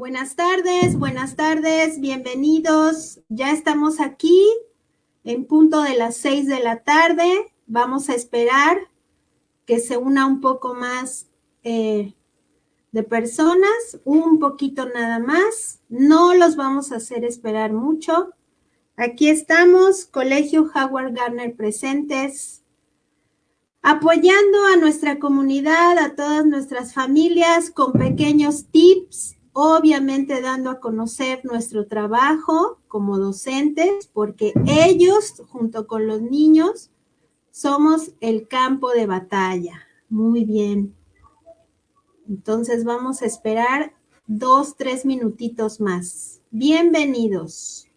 Buenas tardes, buenas tardes, bienvenidos. Ya estamos aquí en punto de las seis de la tarde. Vamos a esperar que se una un poco más eh, de personas, un poquito nada más. No los vamos a hacer esperar mucho. Aquí estamos, Colegio Howard Garner presentes, apoyando a nuestra comunidad, a todas nuestras familias con pequeños tips obviamente dando a conocer nuestro trabajo como docentes, porque ellos, junto con los niños, somos el campo de batalla. Muy bien. Entonces vamos a esperar dos, tres minutitos más. Bienvenidos.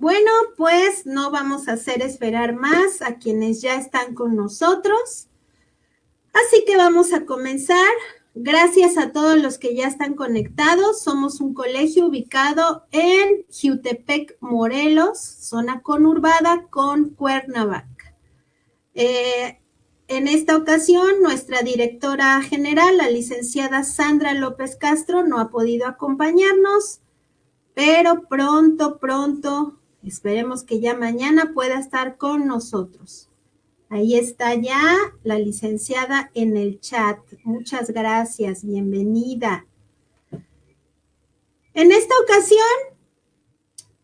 Bueno, pues no vamos a hacer esperar más a quienes ya están con nosotros. Así que vamos a comenzar. Gracias a todos los que ya están conectados. Somos un colegio ubicado en Jutepec, Morelos, zona conurbada con Cuernavaca. Eh, en esta ocasión, nuestra directora general, la licenciada Sandra López Castro, no ha podido acompañarnos, pero pronto, pronto Esperemos que ya mañana pueda estar con nosotros. Ahí está ya la licenciada en el chat. Muchas gracias, bienvenida. En esta ocasión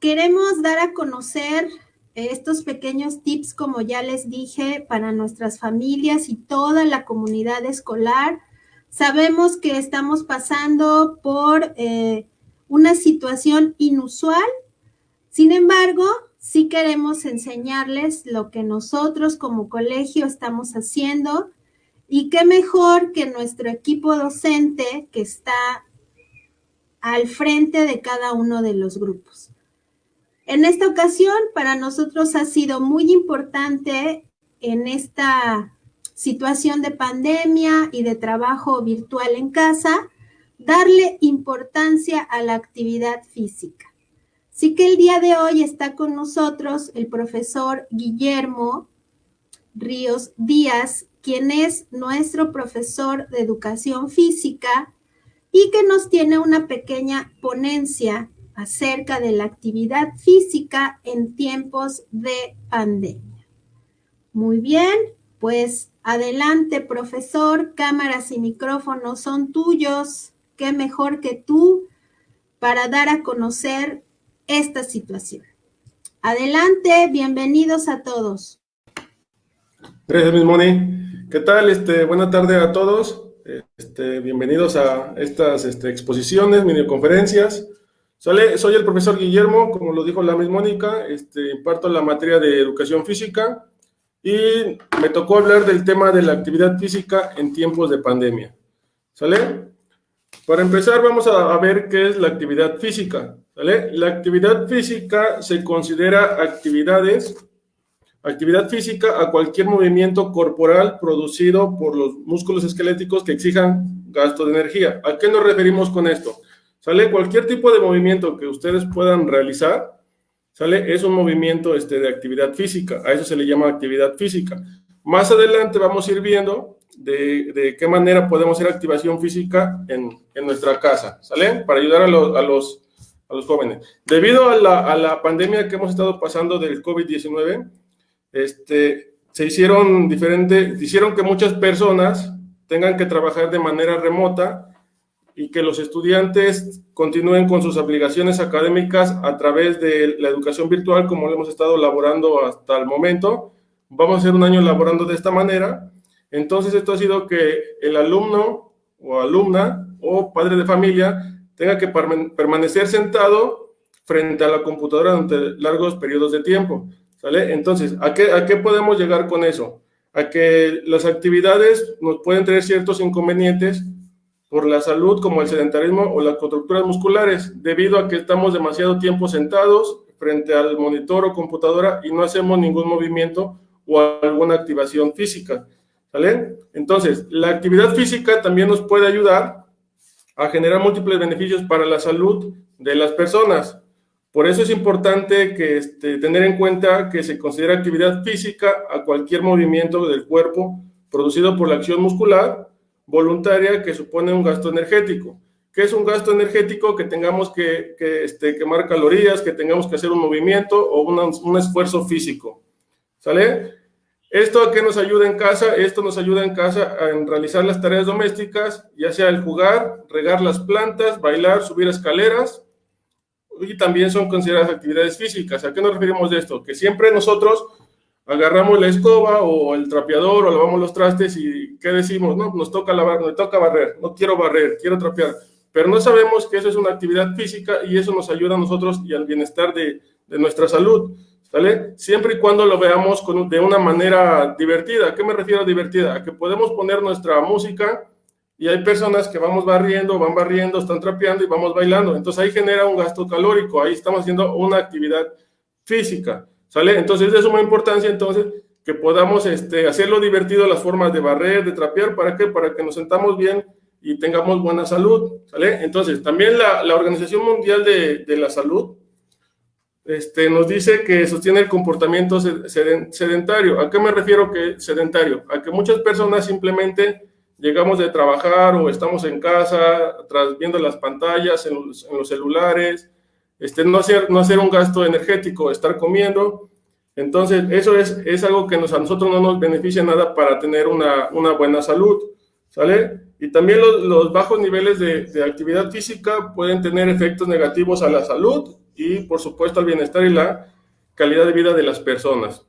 queremos dar a conocer estos pequeños tips, como ya les dije, para nuestras familias y toda la comunidad escolar. Sabemos que estamos pasando por eh, una situación inusual sin embargo, sí queremos enseñarles lo que nosotros como colegio estamos haciendo y qué mejor que nuestro equipo docente que está al frente de cada uno de los grupos. En esta ocasión, para nosotros ha sido muy importante en esta situación de pandemia y de trabajo virtual en casa, darle importancia a la actividad física. Así que el día de hoy está con nosotros el profesor Guillermo Ríos Díaz, quien es nuestro profesor de educación física y que nos tiene una pequeña ponencia acerca de la actividad física en tiempos de pandemia. Muy bien, pues adelante, profesor, cámaras y micrófonos son tuyos. Qué mejor que tú para dar a conocer esta situación. Adelante, bienvenidos a todos. Gracias, Miss Moni. ¿Qué tal? Este, buena tarde a todos. Este, bienvenidos a estas este, exposiciones, videoconferencias. Soy, soy el profesor Guillermo, como lo dijo la Miss Mónica, este, imparto la materia de educación física y me tocó hablar del tema de la actividad física en tiempos de pandemia. ¿Sale? Para empezar, vamos a ver qué es la actividad física. La actividad física se considera actividades, actividad física a cualquier movimiento corporal producido por los músculos esqueléticos que exijan gasto de energía. ¿A qué nos referimos con esto? ¿Sale? Cualquier tipo de movimiento que ustedes puedan realizar, ¿sale? Es un movimiento este, de actividad física, a eso se le llama actividad física. Más adelante vamos a ir viendo, de, qué manera podemos hacer activación física en, nuestra casa, ¿sale? Para ayudar a los, a los. Debido a la, pandemia que hemos estado pasando del COVID-19, este, se hicieron diferentes, hicieron que muchas personas tengan que trabajar de manera remota y que los estudiantes continúen con sus obligaciones académicas a través de la educación virtual como lo hemos estado elaborando hasta el momento. Vamos a hacer un año elaborando de esta manera. Entonces esto ha sido que el alumno o alumna o padre de familia tenga que permanecer sentado frente a la computadora durante largos periodos de tiempo. ¿sale? Entonces, ¿a qué, ¿a qué podemos llegar con eso? A que las actividades nos pueden tener ciertos inconvenientes por la salud como el sedentarismo o las contracturas musculares, debido a que estamos demasiado tiempo sentados frente al monitor o computadora y no hacemos ningún movimiento o alguna activación física. ¿Sale? Entonces, la actividad física también nos puede ayudar a generar múltiples beneficios para la salud de las personas. Por eso es importante que este, tener en cuenta que se considera actividad física a cualquier movimiento del cuerpo producido por la acción muscular voluntaria que supone un gasto energético. ¿Qué es un gasto energético? Que tengamos que, este, quemar calorías, que tengamos que hacer un movimiento o un esfuerzo físico. ¿Sale? ¿Esto a qué nos ayuda en casa? Esto nos ayuda en casa a realizar las tareas domésticas, ya sea el jugar, regar las plantas, bailar, subir escaleras, y también son consideradas actividades físicas. ¿A qué nos referimos de esto? Que siempre nosotros agarramos la escoba o el trapeador o lavamos los trastes y ¿qué decimos? No, nos toca lavar, me toca barrer, no quiero barrer, quiero trapear. Pero no sabemos que eso es una actividad física y eso nos ayuda a nosotros y al bienestar de nuestra salud, Siempre y cuando lo veamos con, de una manera divertida. ¿A qué me refiero a divertida? A que podemos poner nuestra música y hay personas que vamos barriendo, van barriendo, están trapeando y vamos bailando. Entonces ahí genera un gasto calórico, ahí estamos haciendo una actividad física. ¿Sale? Entonces es de suma importancia entonces que podamos este, hacerlo divertido las formas de barrer, de trapear, ¿para qué? Para que nos sentamos bien y tengamos buena salud, ¿sale? Entonces, también la, la Organización Mundial de, de, la Salud este, nos dice que sostiene el comportamiento sedentario. ¿A qué me refiero que sedentario? A que muchas personas simplemente llegamos de trabajar o estamos en casa, tras, viendo las pantallas, en los, en los celulares, este, no, hacer, no hacer un gasto energético, estar comiendo. Entonces, eso es, es algo que nos, a nosotros no nos beneficia nada para tener una, una buena salud, ¿sale? Y también los, los bajos niveles de, de, actividad física pueden tener efectos negativos a la salud y, por supuesto, al bienestar y la calidad de vida de las personas.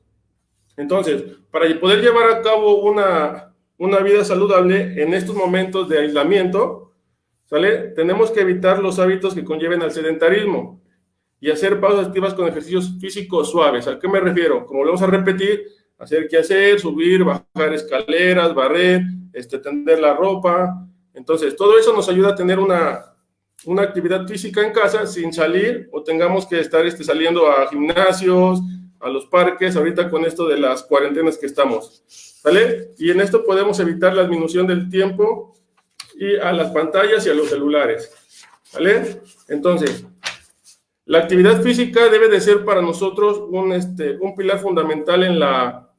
Entonces, para poder llevar a cabo una, una vida saludable en estos momentos de aislamiento, ¿Sale? Tenemos que evitar los hábitos que conlleven al sedentarismo y hacer pausas activas con ejercicios físicos suaves. ¿A qué me refiero? Como lo vamos a repetir, hacer qué hacer, subir, bajar escaleras, barrer, este, tender la ropa. Entonces, todo eso nos ayuda a tener una, una actividad física en casa sin salir o tengamos que estar este, saliendo a gimnasios, a los parques, ahorita con esto de las cuarentenas que estamos. ¿Sale? Y en esto podemos evitar la disminución del tiempo y a las pantallas y a los celulares. ¿Vale? Entonces, la actividad física debe de ser para nosotros un, este, un pilar fundamental en la,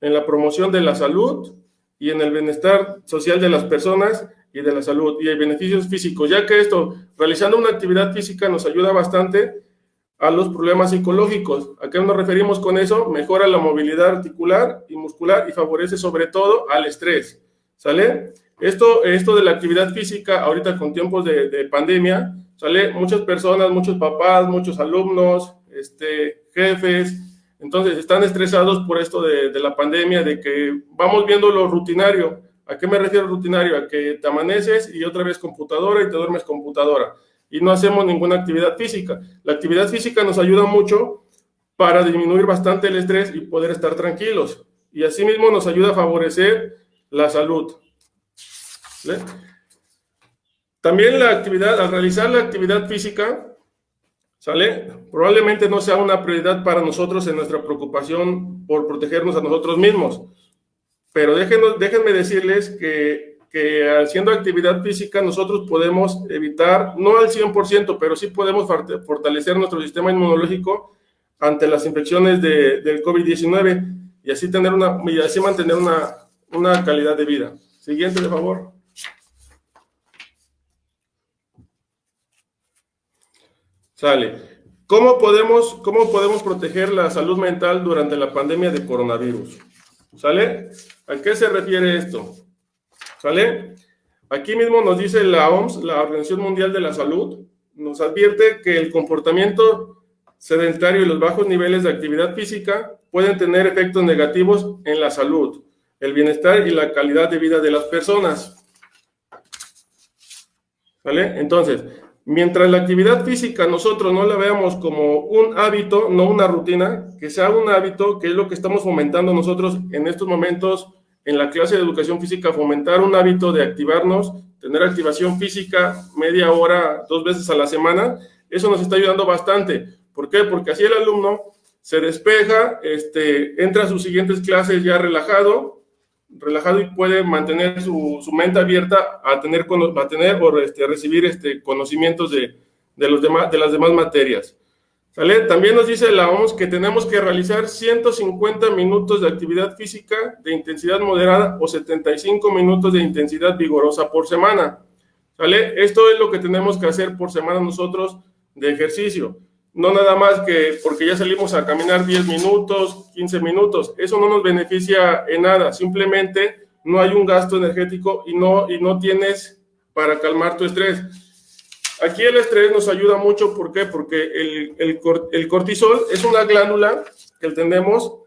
en la promoción de la salud y en el bienestar social de las personas y de la salud y hay beneficios físicos, ya que esto, realizando una actividad física nos ayuda bastante a los problemas psicológicos. ¿A qué nos referimos con eso? Mejora la movilidad articular y muscular y favorece sobre todo al estrés. ¿Sale? Esto, esto de la actividad física, ahorita con tiempos de, de pandemia, sale muchas personas, muchos papás, muchos alumnos, este, jefes, entonces están estresados por esto de, de, la pandemia, de que vamos viendo lo rutinario. ¿A qué me refiero rutinario? A que te amaneces y otra vez computadora y te duermes computadora y no hacemos ninguna actividad física. La actividad física nos ayuda mucho para disminuir bastante el estrés y poder estar tranquilos. Y asimismo nos ayuda a favorecer la salud. También la actividad, al realizar la actividad física. Probablemente no sea una prioridad para nosotros en nuestra preocupación por protegernos a nosotros mismos. Pero déjenos, déjenme decirles que, que haciendo actividad física nosotros podemos evitar, no al 100%, pero sí podemos fortalecer nuestro sistema inmunológico ante las infecciones de, del COVID-19 y así tener una y así mantener una una calidad de vida. Siguiente, de favor. Sale. ¿Cómo podemos, ¿Cómo podemos proteger la salud mental durante la pandemia de coronavirus? ¿Sale? ¿A qué se refiere esto? ¿Sale? Aquí mismo nos dice la OMS, la Organización Mundial de la Salud, nos advierte que el comportamiento sedentario y los bajos niveles de actividad física pueden tener efectos negativos en la salud, el bienestar y la calidad de vida de las personas. ¿Vale? Entonces, mientras la actividad física nosotros no la veamos como un hábito, no una rutina, que sea un hábito, que es lo que estamos fomentando nosotros en estos momentos en la clase de educación física, fomentar un hábito de activarnos, tener activación física media hora, dos veces a la semana, eso nos está ayudando bastante. ¿Por qué? Porque así el alumno se despeja, este, entra a sus siguientes clases ya relajado, relajado y puede mantener su, mente abierta a tener, a tener o este, recibir este, conocimientos de, de, los demás, de las demás materias. ¿Sale? También nos dice la OMS que tenemos que realizar 150 minutos de actividad física de intensidad moderada o 75 minutos de intensidad vigorosa por semana. ¿Sale? Esto es lo que tenemos que hacer por semana nosotros de ejercicio. No nada más que porque ya salimos a caminar 10 minutos, 15 minutos. Eso no nos beneficia en nada. Simplemente no hay un gasto energético y no, y no tienes para calmar tu estrés. Aquí el estrés nos ayuda mucho, ¿por qué? Porque el, el, cortisol es una glándula que tenemos,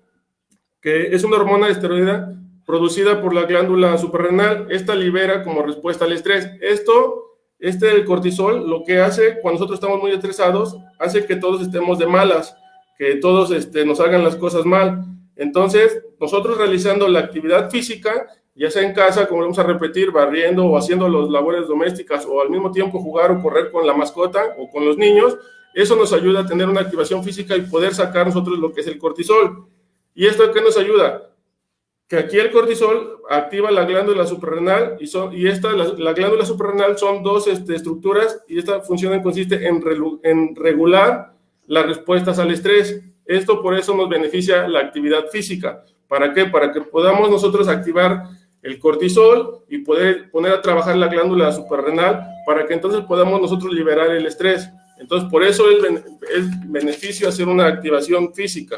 que es una hormona esteroidea producida por la glándula suprarrenal. Esta libera como respuesta al estrés. Esto, este el cortisol, lo que hace cuando nosotros estamos muy estresados, hace que todos estemos de malas, que todos este, nos hagan las cosas mal. Entonces, nosotros realizando la actividad física, ya sea en casa, como vamos a repetir, barriendo o haciendo las labores domésticas o al mismo tiempo jugar o correr con la mascota o con los niños, eso nos ayuda a tener una activación física y poder sacar nosotros lo que es el cortisol. ¿Y esto qué nos ayuda? Que aquí el cortisol activa la glándula suprarrenal y, son, y esta, la, glándula suprarrenal son dos este, estructuras y esta función consiste en, en regular las respuestas al estrés. Esto por eso nos beneficia la actividad física. ¿Para qué? Para que podamos nosotros activar el cortisol y poder poner a trabajar la glándula suprarrenal para que entonces podamos nosotros liberar el estrés. Entonces, por eso es, beneficio hacer una activación física.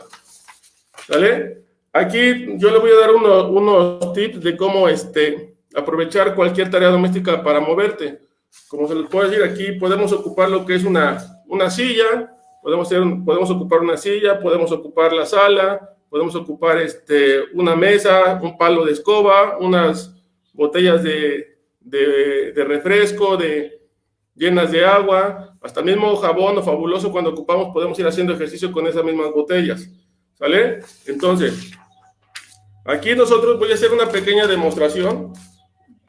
¿Vale? Aquí yo le voy a dar unos tips de cómo este, aprovechar cualquier tarea doméstica para moverte. Como se les puede decir aquí, podemos ocupar lo que es una, una silla, podemos, hacer, podemos ocupar una silla, podemos ocupar la sala, podemos ocupar este, una mesa, un palo de escoba, unas botellas de, de, refresco, de, llenas de agua, hasta mismo jabón o fabuloso cuando ocupamos podemos ir haciendo ejercicio con esas mismas botellas, ¿sale? Entonces, aquí nosotros voy a hacer una pequeña demostración,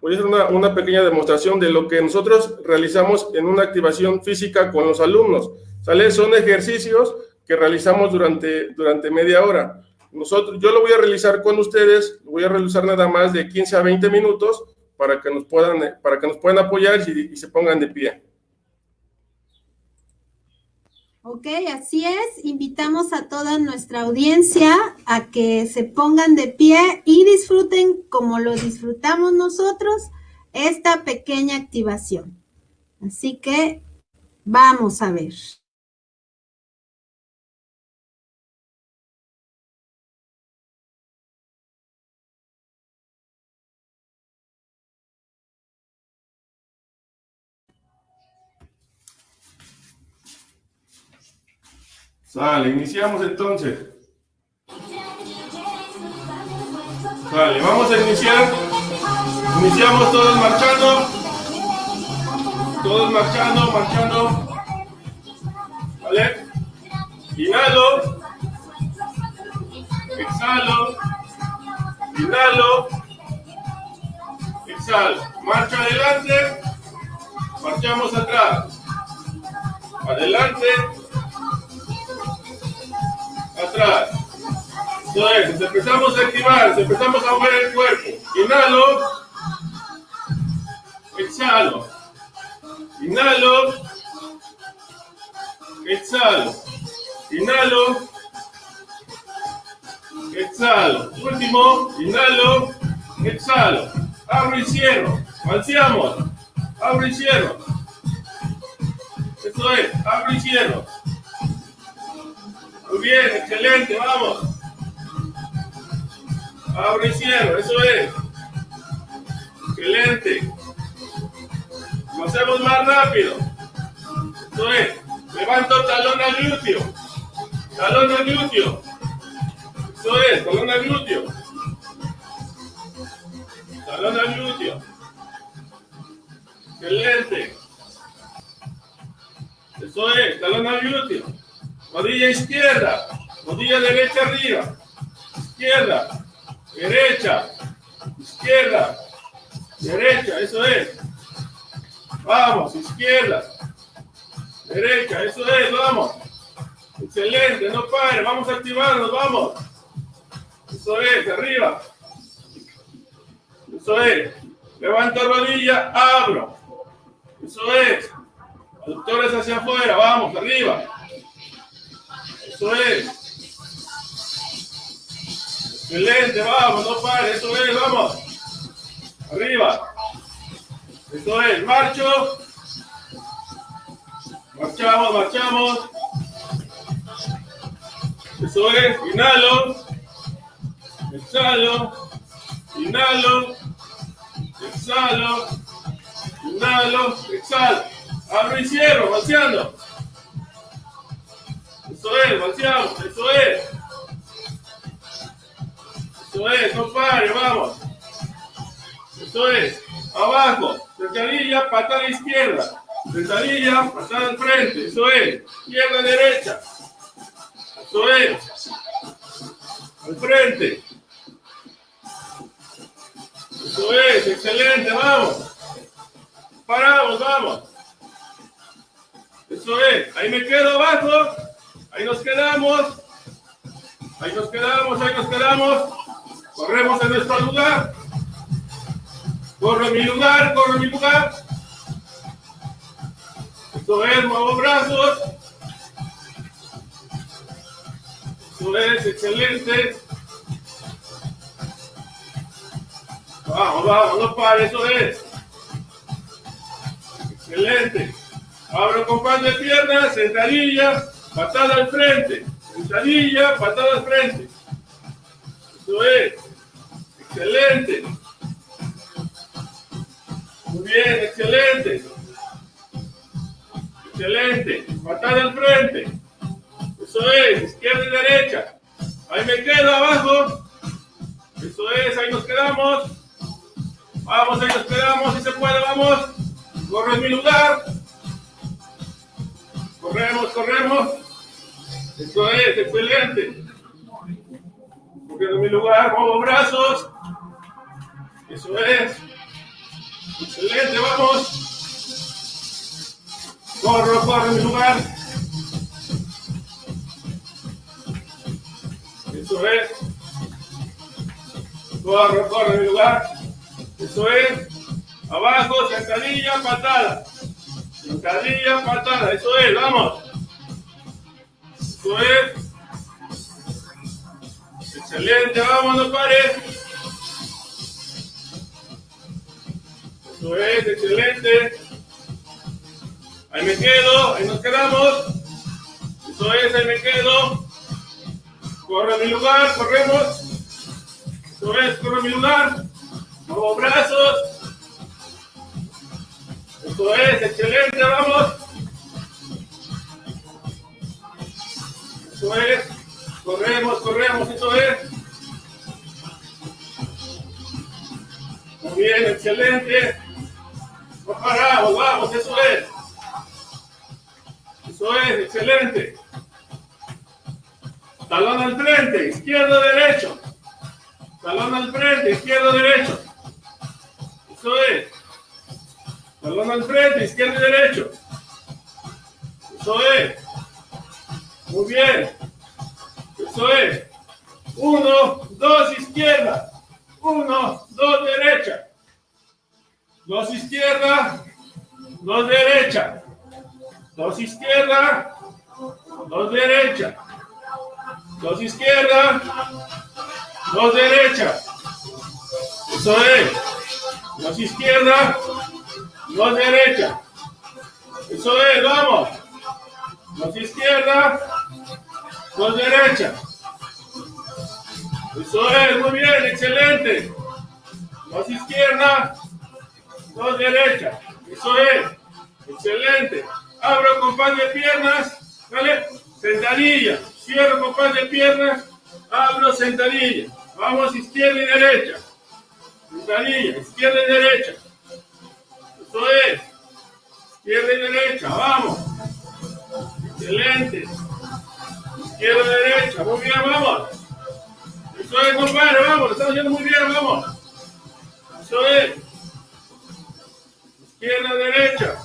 voy a hacer una, pequeña demostración de lo que nosotros realizamos en una activación física con los alumnos, ¿sale? Son ejercicios que realizamos durante, durante media hora. Yo lo voy a realizar con ustedes, voy a realizar nada más de 15 a 20 minutos para que nos puedan, para que nos puedan apoyar y se pongan de pie. Ok, así es. Invitamos a toda nuestra audiencia a que se pongan de pie y disfruten como lo disfrutamos nosotros esta pequeña activación. Así que vamos a ver. Sale, iniciamos entonces. Sale, vamos a iniciar. Iniciamos todos marchando. Todos marchando, marchando. ¿Vale? Inhalo. Exhalo. Inhalo. Exhalo. Marcha adelante. Marchamos atrás. Adelante atrás. Empezamos a activar, empezamos a mover el cuerpo. Inhalo. Exhalo. Inhalo. Exhalo. Inhalo. Exhalo. Último. Inhalo. exhalo, abro y cierro, balanceamos, abro y cierro. Eso es, abro y cierro. Muy bien, excelente, vamos. Abro y cierro, eso es. Excelente. Lo hacemos más rápido. Eso es. Levanto talón al glúteo. Talón al glúteo. Eso es, talón al glúteo. Talón al glúteo. Excelente. Eso es, talón al glúteo. Rodilla izquierda. Rodilla derecha arriba. Izquierda. Derecha. Izquierda. Derecha, eso es. Vamos, izquierda. Derecha, eso es, vamos. Excelente, no pare, vamos a activarnos, vamos. Eso es, arriba. Eso es. Levanto rodilla, abro. Eso es. Aductores hacia afuera, vamos, arriba. Eso es. Excelente, vamos, no pare, eso es, vamos. Arriba. Eso es, marcho. Marchamos, marchamos. Eso es, inhalo. Exhalo. Inhalo. Exhalo. Inhalo. Exhalo. Abro y cierro, vaciando. Eso es, vaciamos, eso es. Eso es, no pare, vamos. Eso es, abajo, sentadilla, patada izquierda. Sentadilla, patada al frente, eso es. Izquierda, derecha. Eso es. Al frente. Eso es, excelente, vamos. Paramos, vamos. Eso es, ahí me quedo abajo. Ahí nos quedamos. Ahí nos quedamos, ahí nos quedamos. Corremos en nuestro lugar. Corro en mi lugar, corro en mi lugar. Esto es, muevo brazos. Esto es, excelente. Vamos, vamos, no pare, eso es. Excelente. Abro con pan de piernas, sentadilla, patada al frente. Sentadilla, patada al frente. Eso es. Excelente. Muy bien, excelente. Excelente. Patada al frente. Eso es, izquierda y derecha. Ahí me quedo abajo. Eso es, ahí nos quedamos. Vamos, ahí nos quedamos, si se puede, vamos. Corro en mi lugar. Corremos, corremos. Eso es, excelente. En mi lugar, muevo brazos. Eso es. Excelente, vamos. Corro, corro en mi lugar. Eso es. Corro, corro en mi lugar. Eso es. Abajo, sentadilla, patada. Sentadilla, patada. Eso es, vamos. Eso es. Excelente, vamos, no pares. Eso es, excelente. Ahí me quedo, ahí nos quedamos. Eso es, ahí me quedo. Corre a mi lugar, corremos. Eso es, corre a mi lugar. Muevo brazos. Eso es, excelente, vamos. Eso es. Corremos, corremos, eso es. Muy bien, excelente. No paramos, vamos, eso es. Eso es, excelente. Talón al frente, izquierdo, derecho. Talón al frente, izquierdo, derecho. Eso es. Talón al frente, izquierdo y derecho. Eso es. Muy bien. Eso es. Uno, dos, izquierda. Uno, dos, derecha. Dos izquierda, dos derecha. Dos izquierda, dos derecha. Dos izquierda, dos derecha. Eso es. Más izquierda, más derecha. Eso es, vamos. Más izquierda, más derecha. Eso es, muy bien, excelente. Más izquierda, más derecha. Eso es, excelente. Abro compás de piernas, ¿vale? Sentadilla. Cierro compás de piernas, abro sentadilla. Vamos izquierda y derecha. Sentadilla, izquierda y derecha. Eso es. Izquierda y derecha, vamos. Excelente. Izquierda derecha, muy bien, vamos. Eso es, compadre, vamos, lo estamos haciendo muy bien, vamos. Eso es. Izquierda, derecha.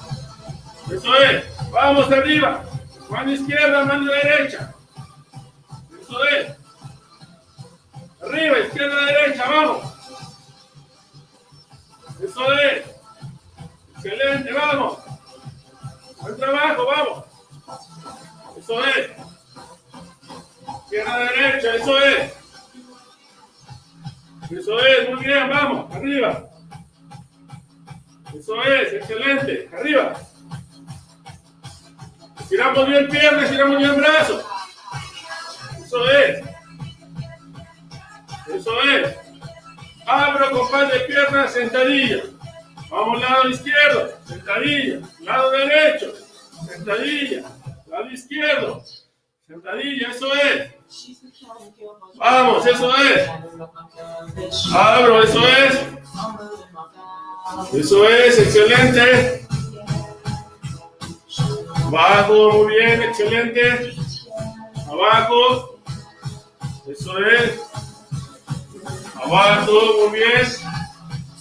Eso es. Vamos arriba. Mano izquierda, mano derecha. Eso es. Arriba, izquierda, derecha, vamos. Eso es. Excelente, vamos. Buen trabajo, vamos. Eso es. Izquierda, derecha, eso es. Eso es, muy bien, vamos, arriba. Eso es, excelente, arriba. Estiramos bien piernas, estiramos bien brazos. Eso es. Eso es. Abro compás de piernas, sentadilla. Vamos lado izquierdo, sentadilla. Lado derecho, sentadilla. Lado izquierdo, sentadilla, eso es. Vamos, eso es. Abro, eso es. Eso es, excelente. Abajo, muy bien, excelente. Abajo. Eso es. Abajo, muy bien.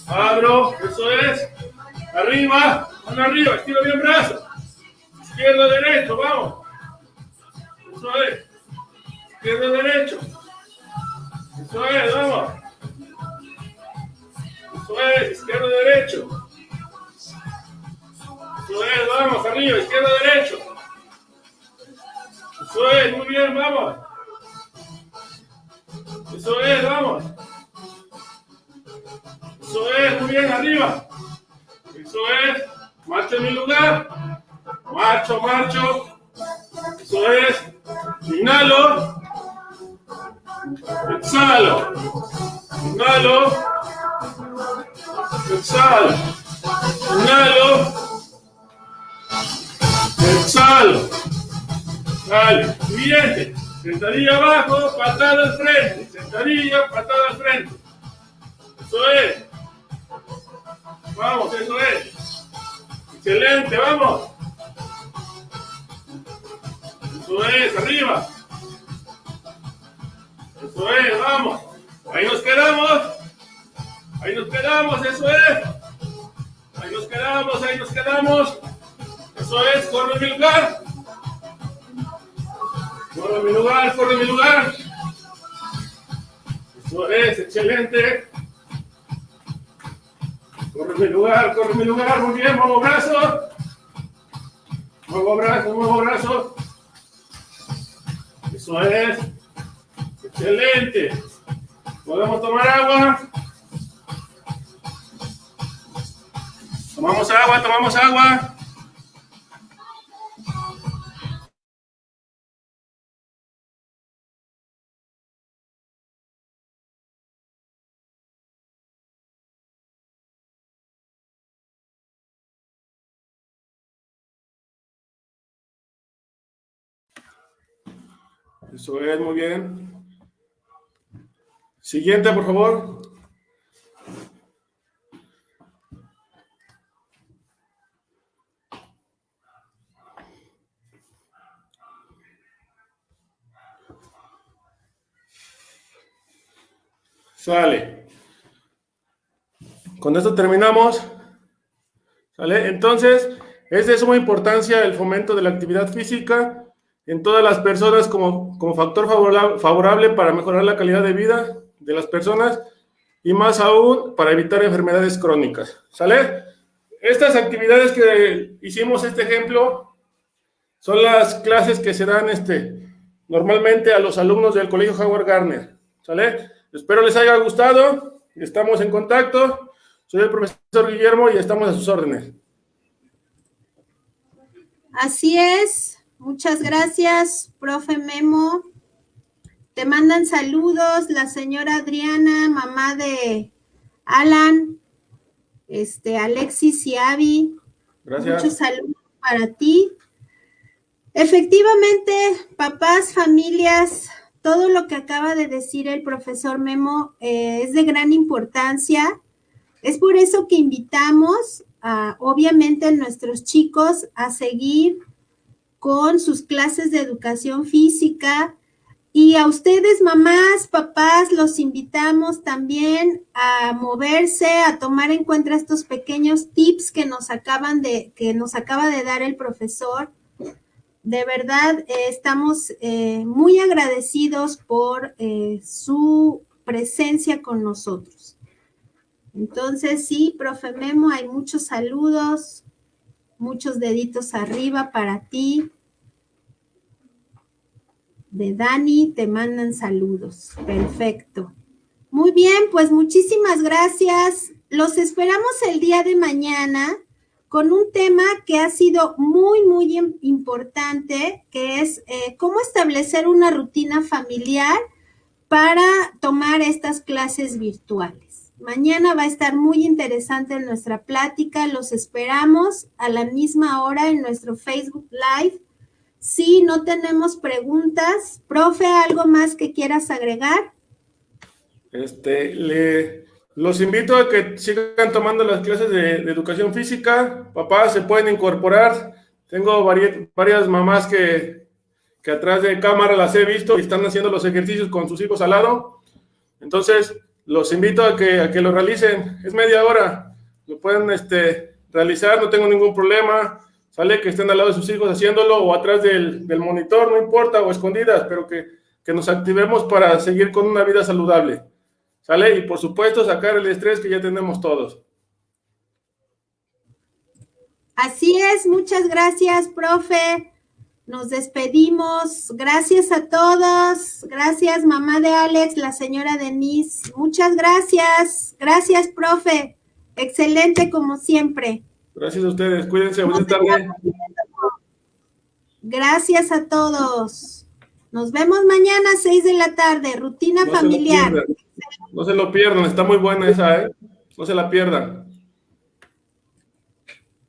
Abro, eso es. Arriba, arriba, estiro bien brazo. Izquierdo, derecho, vamos. Eso es. Izquierdo, derecho. Eso es, vamos. Eso es, izquierdo, derecho. Eso es, vamos, arriba, izquierdo, derecho. Eso es, muy bien, vamos. Eso es, vamos. Eso es, muy bien, arriba. Eso es, marcho en mi lugar. Marcho, marcho. Eso es, inhalo. Exhalo. Inhalo. Exhalo. Inhalo. Exhalo. Dale. Siguiente. Sentadilla abajo, patada al frente. Sentadilla, patada al frente. Eso es. Vamos, eso es. Excelente, vamos. Eso es, arriba. Eso es, vamos. Ahí nos quedamos. Ahí nos quedamos, eso es. Ahí nos quedamos, ahí nos quedamos. Eso es, corre mi lugar. Corre mi lugar, corre mi lugar. Eso es, excelente. Corre mi lugar, corre mi lugar, muy bien, muevo brazo. Muevo brazo, muevo brazo. Eso es. Excelente. ¿Podemos tomar agua? Tomamos agua, tomamos agua. Eso es, muy bien. Siguiente, por favor. Sale. Con esto terminamos. ¿Sale? Entonces, es de suma importancia el fomento de la actividad física en todas las personas como, como factor favorable, favorable para mejorar la calidad de vida de las personas y más aún para evitar enfermedades crónicas. ¿Sale? Estas actividades que hicimos este ejemplo son las clases que se dan este, normalmente a los alumnos del Colegio Howard Gardner. ¿Sale? Espero les haya gustado estamos en contacto. Soy el profesor Guillermo y estamos a sus órdenes. Así es. Muchas gracias, profe Memo. Te mandan saludos la señora Adriana, mamá de Alan, este, Alexis y Avi. Gracias. Muchos saludos para ti. Efectivamente, papás, familias, todo lo que acaba de decir el profesor Memo eh, es de gran importancia. Es por eso que invitamos a, obviamente, a nuestros chicos a seguir con sus clases de educación física. Y a ustedes, mamás, papás, los invitamos también a moverse, a tomar en cuenta estos pequeños tips que nos acaban de, que nos acaba de dar el profesor. De verdad, eh, estamos eh, muy agradecidos por eh, su presencia con nosotros. Entonces, sí, profe Memo, hay muchos saludos, muchos deditos arriba para ti. De Dani te mandan saludos. Perfecto. Muy bien, pues muchísimas gracias. Los esperamos el día de mañana con un tema que ha sido muy, muy importante, que es eh, cómo establecer una rutina familiar para tomar estas clases virtuales. Mañana va a estar muy interesante nuestra plática. Los esperamos a la misma hora en nuestro Facebook Live. Si no tenemos preguntas, profe, ¿algo más que quieras agregar? Este, le, los invito a que sigan tomando las clases de, educación física. Papás se pueden incorporar. Tengo varias, mamás que, que, atrás de cámara las he visto y están haciendo los ejercicios con sus hijos al lado. Entonces, los invito a que, a que lo realicen. Es media hora. Lo pueden este, realizar, no tengo ningún problema. Sale que estén al lado de sus hijos haciéndolo o atrás del, del monitor, no importa, o escondidas, pero que, que nos activemos para seguir con una vida saludable. ¿Sale? Y por supuesto sacar el estrés que ya tenemos todos. Así es, muchas gracias, profe. Nos despedimos. Gracias a todos. Gracias, mamá de Alex, la señora Denise. Muchas gracias. Gracias, profe. Excelente como siempre. Gracias a ustedes. Cuídense. Buenas tardes. Gracias a todos. Nos vemos mañana a 6 de la tarde. Rutina familiar. No se lo pierdan, está muy buena esa, ¿eh? No se la pierdan.